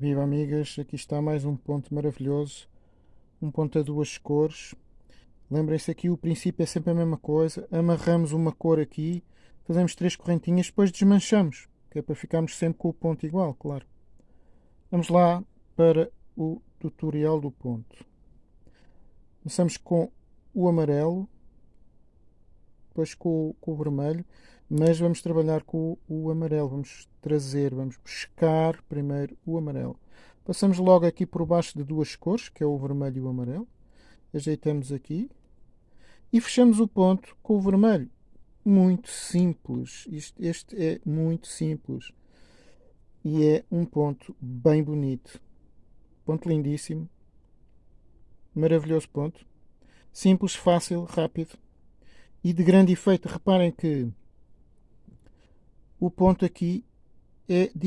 Viva amigas, aqui está mais um ponto maravilhoso, um ponto a duas cores. Lembrem-se aqui o princípio é sempre a mesma coisa, amarramos uma cor aqui, fazemos três correntinhas, depois desmanchamos, que é para ficarmos sempre com o ponto igual, claro. Vamos lá para o tutorial do ponto. Começamos com o amarelo, depois com, com o vermelho, mas vamos trabalhar com o amarelo, vamos trazer, vamos buscar primeiro o amarelo. Passamos logo aqui por baixo de duas cores, que é o vermelho e o amarelo. Ajeitamos aqui e fechamos o ponto com o vermelho. Muito simples, este, este é muito simples e é um ponto bem bonito. Ponto lindíssimo, maravilhoso ponto. Simples, fácil, rápido e de grande efeito. Reparem que o ponto aqui é